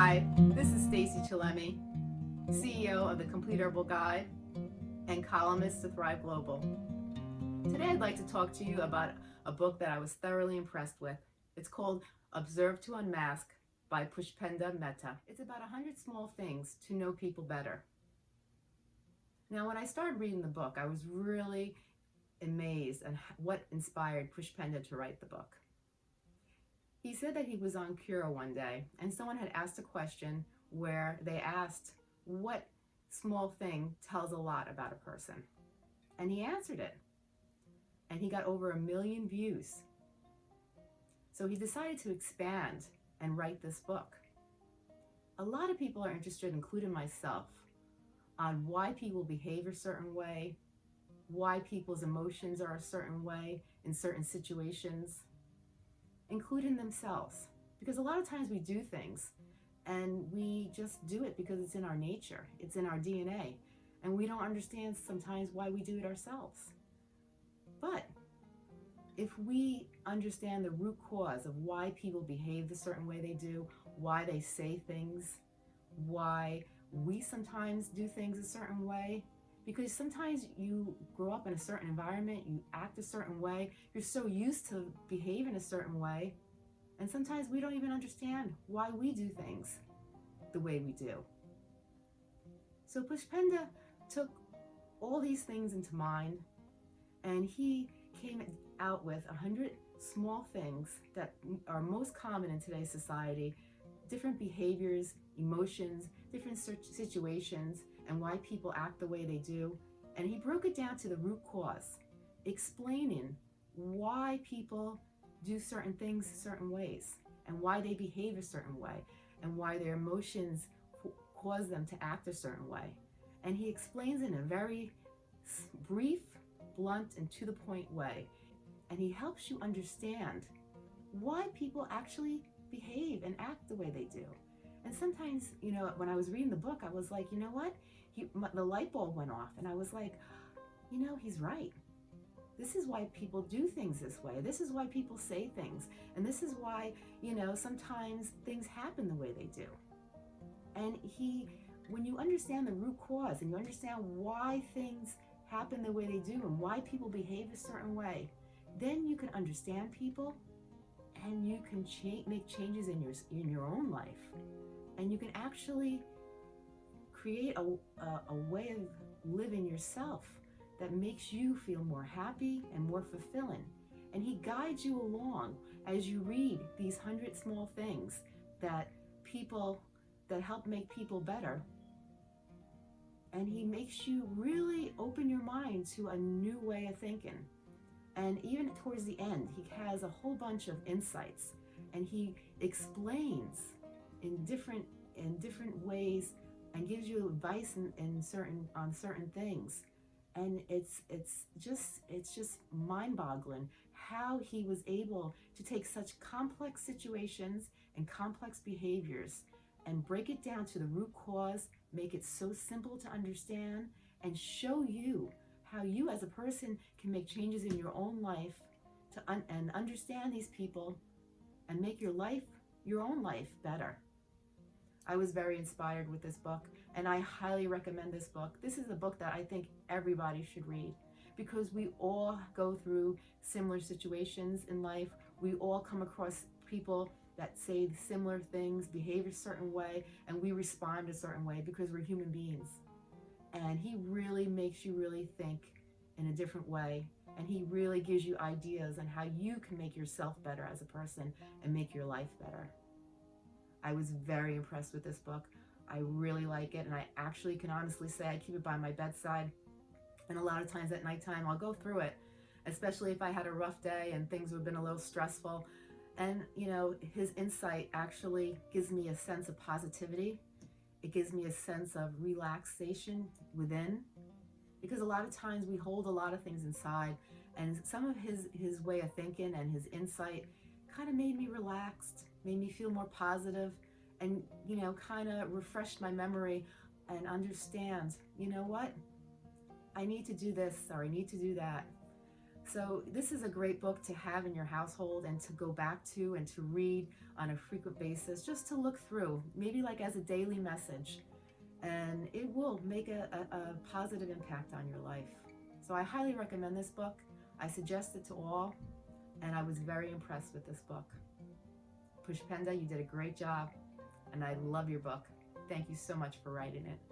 Hi, this is Stacy Chillemi, CEO of the Complete Herbal Guide and columnist to Thrive Global. Today I'd like to talk to you about a book that I was thoroughly impressed with. It's called Observe to Unmask by Pushpendra Mehta. It's about 100 small things to know people better. Now when I started reading the book, I was really amazed at what inspired Pushpendra to write the book. He said that he was on Quora one day and someone had asked a question where they asked what small thing tells a lot about a person. And he answered it. And he got over a million views. So he decided to expand and write this book. A lot of people are interested, including myself, on why people behave a certain way, why people's emotions are a certain way in certain situations, including themselves. Because a lot of times we do things and we just do it because it's in our nature, it's in our DNA, and we don't understand sometimes why we do it ourselves. But if we understand the root cause of why people behave the certain way they do, why they say things, why we sometimes do things a certain way, because sometimes you grow up in a certain environment, you act a certain way, you're so used to behaving a certain way, and sometimes we don't even understand why we do things the way we do. So Pushpendra took all these things into mind and he came out with a hundred small things that are most common in today's society, different behaviors, emotions, different situations, and why people act the way they do. And he broke it down to the root cause, explaining why people do certain things certain ways and why they behave a certain way and why their emotions cause them to act a certain way. And he explains in a very brief, blunt, and to the point way. And he helps you understand why people actually behave and act the way they do. And sometimes, you know, when I was reading the book, I was like, you know what? He, my, the light bulb went off and I was like, you know, he's right. This is why people do things this way. This is why people say things. And this is why, you know, sometimes things happen the way they do. And he, when you understand the root cause and you understand why things happen the way they do and why people behave a certain way, then you can understand people and you can cha make changes in your, in your own life. And you can actually create a, a, a way of living yourself that makes you feel more happy and more fulfilling. And he guides you along as you read these hundred small things that people, that help make people better. And he makes you really open your mind to a new way of thinking. And even towards the end, he has a whole bunch of insights and he explains in different in different ways and gives you advice in, in certain on certain things. And it's it's just it's just mind-boggling how he was able to take such complex situations and complex behaviors and break it down to the root cause make it so simple to understand and show you how you as a person can make changes in your own life to un and understand these people and make your life your own life better I was very inspired with this book and I highly recommend this book. This is a book that I think everybody should read because we all go through similar situations in life. We all come across people that say similar things, behave a certain way, and we respond a certain way because we're human beings. And he really makes you really think in a different way. And he really gives you ideas on how you can make yourself better as a person and make your life better. I was very impressed with this book. I really like it and I actually can honestly say I keep it by my bedside. And a lot of times at nighttime I'll go through it especially if I had a rough day and things have been a little stressful. And you know his insight actually gives me a sense of positivity. It gives me a sense of relaxation within because a lot of times we hold a lot of things inside and some of his his way of thinking and his insight kind of made me relaxed made me feel more positive and, you know, kind of refreshed my memory and understand, you know what? I need to do this or I need to do that. So this is a great book to have in your household and to go back to and to read on a frequent basis, just to look through, maybe like as a daily message. And it will make a, a, a positive impact on your life. So I highly recommend this book. I suggest it to all, and I was very impressed with this book. Pushpendra, you did a great job, and I love your book. Thank you so much for writing it.